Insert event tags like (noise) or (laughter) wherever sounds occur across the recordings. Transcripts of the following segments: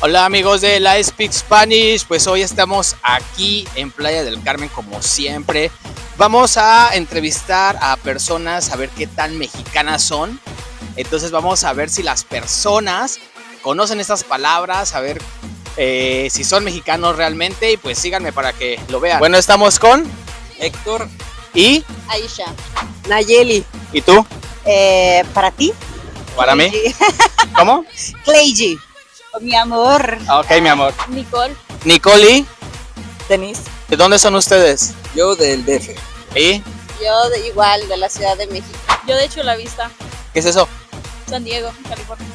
Hola amigos de la Speak Spanish, pues hoy estamos aquí en Playa del Carmen como siempre. Vamos a entrevistar a personas a ver qué tan mexicanas son. Entonces vamos a ver si las personas conocen estas palabras, a ver eh, si son mexicanos realmente y pues síganme para que lo vean. Bueno, estamos con Héctor y Aisha. Nayeli, ¿y tú? eh, para ti. Para mí. (laughs) ¿Cómo? Claygy. Mi amor. Ah, Ok, mi amor. Nicole. Nicole, Denise. ¿de dónde son ustedes? yo del DF. ¿Y Yo de, igual, de la Ciudad de México. Yo de hecho la vista. qué es eso? San Diego, California.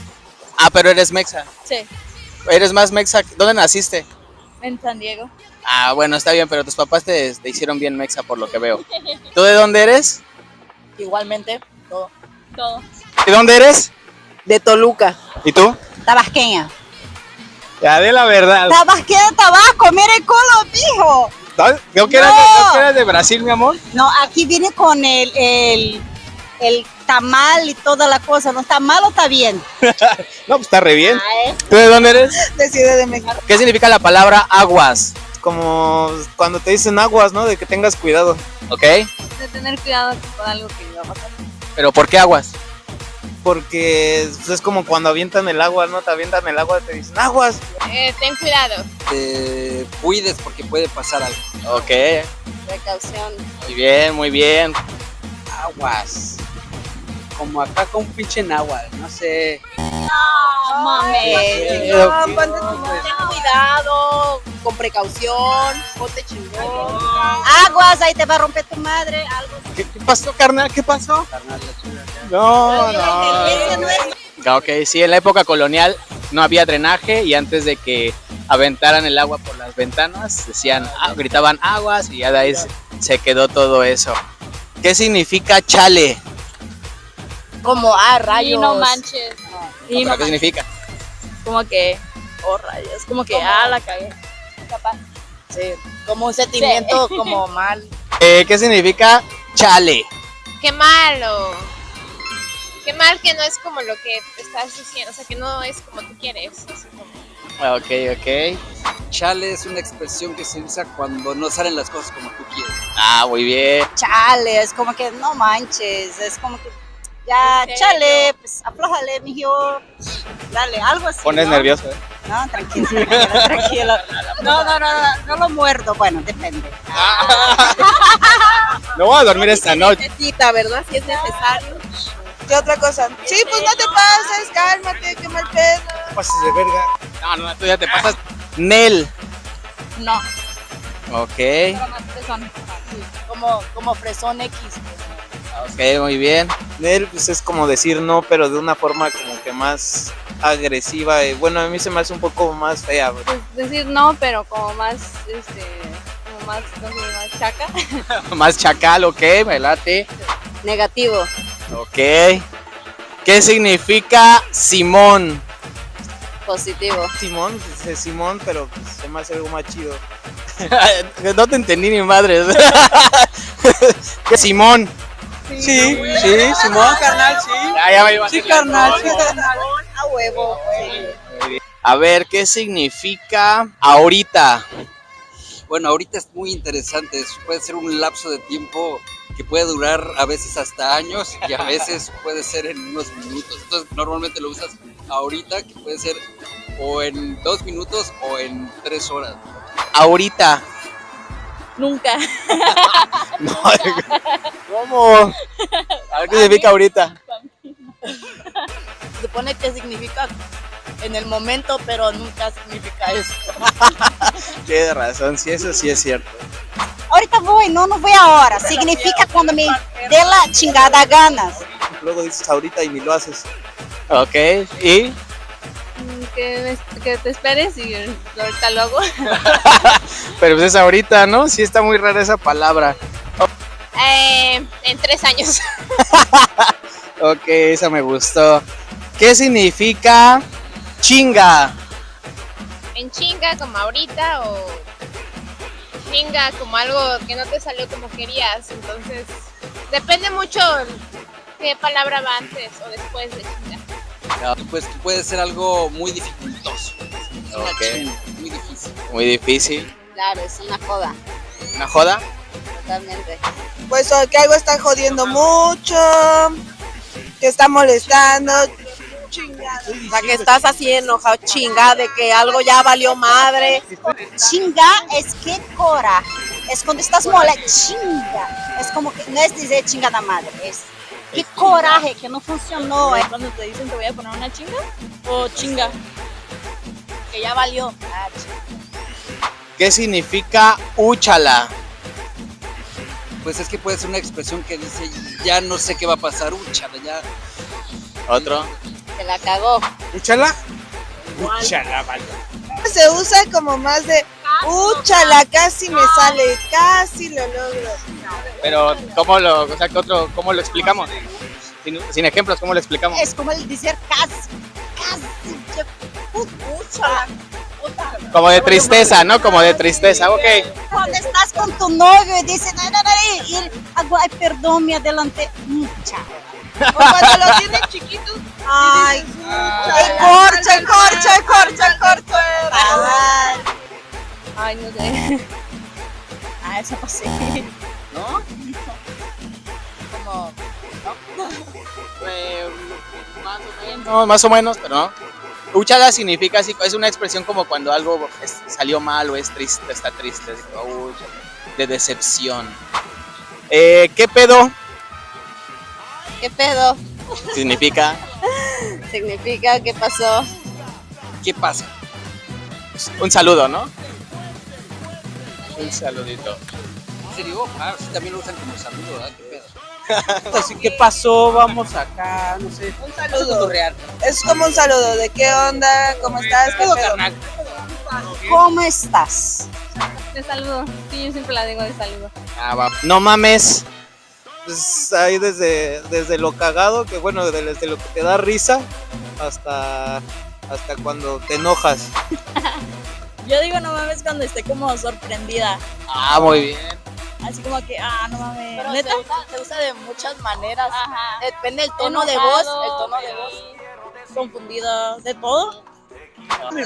Ah, pero eres mexa. Sí, Eres más mexa. ¿Dónde naciste? en San Diego. Ah, bueno, está bien, pero tus papás te, te hicieron bien mexa por lo que veo. ¿Tú de dónde eres? Igualmente. todo. Todo. ¿De dónde eres? De Toluca. ¿Y tú? Tabasqueña. Ya, de la verdad. Tabasqueña, Tabasco. Mira el color, mijo. ¿No que No. eras de Brasil, mi amor? No, aquí viene con el, el, el tamal y toda la cosa. ¿No está mal o está bien? (laughs) No, pues está re bien. Ah, ¿eh? ¿Tú de dónde eres? De Ciudad de México. ¿Qué significa la palabra aguas? como cuando te dicen aguas, ¿no? De que tengas cuidado. ¿Ok? De tener cuidado con algo que iba a pasar. ¿Pero por qué aguas? Porque es como cuando avientan el agua, ¿no? Te avientan el agua, te dicen aguas. Eh, ten cuidado. Te cuides porque puede pasar algo. Ok. Precaución. Muy bien, muy bien. Aguas. Como acá con un pinche náhuatl, no sé. No mames. No, ten cuidado, con precaución, ponte chingón. Aguas, ahí te va a romper tu madre, algo. ¿Qué, qué pasó, carnal? ¿Qué pasó? Carnal. No, no. No Ok, sí, en la época colonial no había drenaje y antes de que aventaran el agua por las ventanas, decían, ah, gritaban aguas y ya de ahí se- se quedó todo eso. ¿Qué significa chale? como, ah, rayos. Y no manches. Y ¿Pero no ¿Qué significa? Como que. Oh, rayos. Como que, ah, la cagué. Capaz. Sí, como un sentimiento como (laughs) mal. Eh, ¿Qué significa chale? Qué malo. Qué mal que no es como lo que estás diciendo, o sea, que no es como tú quieres. así como- Ok, ok. Chale es una expresión que se usa cuando no salen las cosas como tú quieres. Ah, muy bien. Chale, es como que no manches, es como que ya, chale, pues aflójale, mijo. Dale, algo así. Pones ¿no? nervioso, ¿eh? No, tranquilo, (laughs) tranquilo. No, no, no, no, no lo muerdo, bueno, depende. (laughs) No voy a dormir esta noche. Necesita, ¿verdad? Si es necesario. ¿Qué otra cosa? Sí, pues no te pases, cálmate, qué mal pedo. No pases de verga. No, no, tú ya te pasas. Nel. No. Ok, Pero más fresón. Como, como fresón X. ok, muy bien. Nel, pues es como decir no, pero de una forma como que más agresiva. y bueno, a mí se me hace un poco más fea. Pues decir no, pero como más, este, como más, no sé, más chaca. (laughs) Más chacal, ok, me late. Negativo. Ok. ¿Qué significa Simón? Positivo. Simón, pues, es Simón, pero pues, se me hace algo más chido. (laughs) no te entendí ni madre. (laughs) ¿Qué Simón? Sí, sí, Simón, carnal, sí. Ya, ya me Sí, carnal, sí, carnal. A huevo. A ver, ¿qué significa ahorita? Bueno, ahorita es muy interesante. es- Puede ser un lapso de tiempo que puede durar a veces hasta años y a veces (laughs) puede ser en unos minutos. Entonces, normalmente lo usas ahorita, que puede ser o en dos minutos o en tres horas. Ahorita. Nunca. (laughs) No, ¿Cómo? A ver, ¿qué significa ahorita? (laughs) Se supone que significa en el momento, pero nunca significa eso. (laughs) Tienes razón, sí, eso sí es cierto. Ahorita voy, no, no voy ahora. Significa cuando me dé la chingada ganas. Luego dices ahorita y ni lo haces. Ok, ¿y? Que, que te esperes y ahorita lo hago. (laughs) Pero pues es ahorita, ¿no? Sí está muy rara esa palabra. Eh, en tres años. (laughs) Ok, esa me gustó. ¿Qué significa chinga? En chinga como ahorita o chinga como algo que no te salió como querías. Entonces, depende mucho qué palabra va antes o después de chinga. Pues puede ser algo muy dificultoso. Muy difícil. Muy difícil. Claro, es una joda, ¿Una joda? totalmente. Pues que algo está jodiendo mucho, que está molestando. Chingada. O sea, que estás así enojado, chinga, de que algo ya valió madre. Chinga es que cora. Es cuando estás mola, chinga. Es como que no es decir chingada madre, es qué coraje, que no funcionó. eh. Cuando te dicen te voy a poner una chinga o chinga. Que ya valió. Ah, chinga. ¿Qué significa úchala? Pues es que puede ser una expresión que dice, ya no sé qué va a pasar, úchala, ya. Otro. Se la cagó. ¿Úchala? Úchala, vale. Se usa como más de, úchala, casi me sale, casi lo logro. Pero, ¿cómo lo, o sea, ¿qué otro, cómo lo explicamos? Sin, sin ejemplos, ¿cómo lo explicamos? Es como el decir casi, casi. pucha. Como de tristeza, ¿no? Como de tristeza, ok. Cuando estás con tu novio y dices, ay, ay, ay, y él, ay, perdón, me adelanté. Mucha. O cuando lo tienen chiquito, Ay, el corcho, el corcho, el corcho, el corcho. ay. Ay, no sé. (laughs) Ah, eso no sé. ¿No? Como (laughs) No, más o menos, pero no. Úchala significa así, es una expresión como cuando algo es- salió mal o es triste, está triste, como, úchala, de decepción. Eh, ¿Qué pedo ¿Qué pedo? significa? (laughs) Significa que pasó. ¿Qué pasa? Un saludo, ¿no? Un saludito. Ah, sí, también lo usan como saludo, ¿verdad? ¿Qué pedo? Así, (laughs) ¿qué pasó? Vamos acá, no sé. Un saludo. Es como un saludo de qué onda, cómo estás, qué pedo. ¿Cómo estás? De saludo. Sí, yo siempre la digo de saludo. Ah, va. No mames. Pues ahí desde, desde lo cagado, que bueno, desde lo que te da risa hasta, hasta cuando te enojas. (laughs) Yo digo no mames cuando esté como sorprendida. Ah, muy bien. Así como que, ah, no mames. Pero ¿Neta? se usa, se usa de muchas maneras. Ajá. Depende del tono de voz. El tono de voz. Confundida, de todo.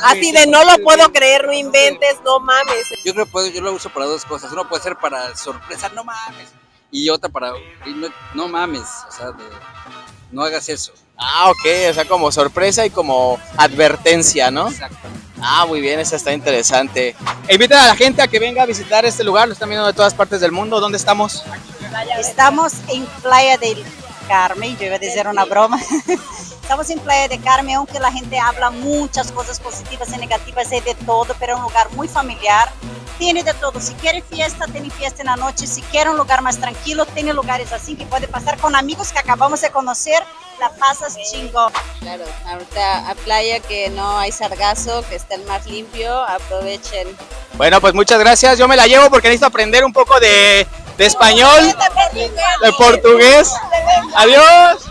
Así de no lo puedo creer, no inventes, no mames. Yo creo que puedo- yo lo uso para dos cosas. Uno puede ser para sorpresa, no mames. Y otra para, y no, no mames, o sea, de, no hagas eso. Ah, ok, o sea, como sorpresa y como advertencia, ¿no? Exacto. Ah, muy bien, esa está interesante. E Invitan a la gente a que venga a visitar este lugar, lo están viendo de todas partes del mundo. ¿Dónde estamos? Estamos en Playa del Carmen, yo iba a decir una broma. (laughs) Estamos en Playa del Carmen, aunque la gente habla muchas cosas positivas y negativas, hay de todo, pero es un lugar muy familiar. Tiene de todo. Si quiere fiesta, tiene fiesta en la noche. Si quiere un lugar más tranquilo, tiene lugares así que puede pasar con amigos que acabamos de conocer. La pasas chingón. Claro, ahorita a playa que no hay sargazo, que está el mar limpio, aprovechen. Bueno, pues muchas gracias. Yo me la llevo porque necesito aprender un poco de, de español, de portugués. Adiós.